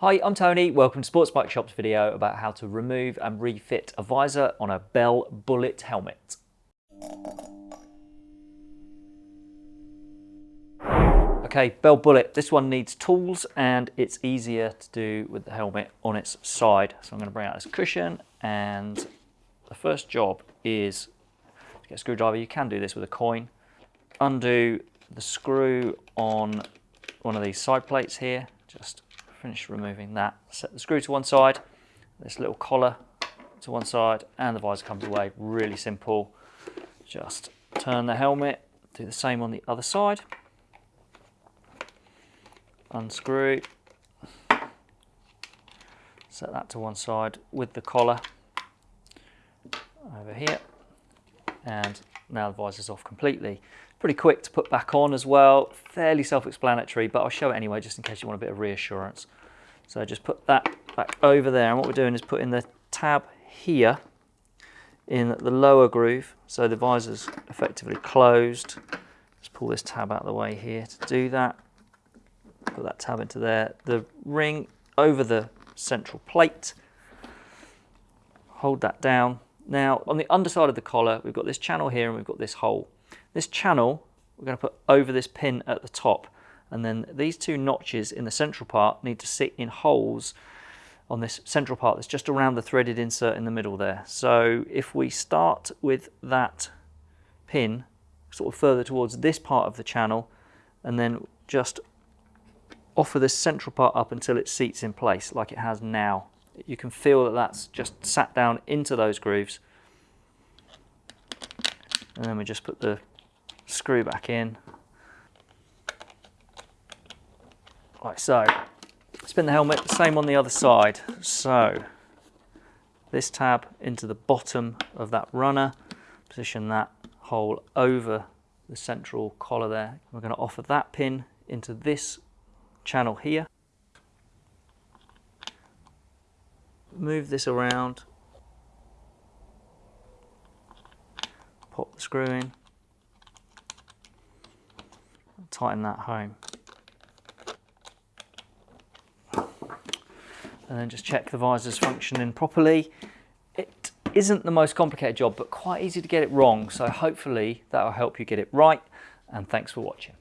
Hi, I'm Tony. Welcome to Sports Bike Shop's video about how to remove and refit a visor on a Bell Bullet helmet. Okay, Bell Bullet. This one needs tools and it's easier to do with the helmet on its side. So I'm going to bring out this cushion and the first job is to get a screwdriver. You can do this with a coin. Undo the screw on one of these side plates here. Just finish removing that. Set the screw to one side, this little collar to one side, and the visor comes away. Really simple. Just turn the helmet, do the same on the other side. Unscrew, set that to one side with the collar over here, and now the visor's off completely. Pretty quick to put back on as well, fairly self-explanatory, but I'll show it anyway just in case you want a bit of reassurance. So just put that back over there, and what we're doing is putting the tab here in the lower groove, so the visor's effectively closed. Just pull this tab out of the way here to do that. Put that tab into there. The ring over the central plate. Hold that down. Now, on the underside of the collar, we've got this channel here and we've got this hole. This channel, we're going to put over this pin at the top. And then these two notches in the central part need to sit in holes on this central part that's just around the threaded insert in the middle there. So if we start with that pin sort of further towards this part of the channel and then just offer this central part up until it seats in place like it has now. You can feel that that's just sat down into those grooves. And then we just put the screw back in. Like so. Spin the helmet, same on the other side. So this tab into the bottom of that runner, position that hole over the central collar there. We're going to offer that pin into this channel here. Move this around. Pop the screw in tighten that home. And then just check the visor's functioning properly. It isn't the most complicated job, but quite easy to get it wrong. So hopefully that will help you get it right. And thanks for watching.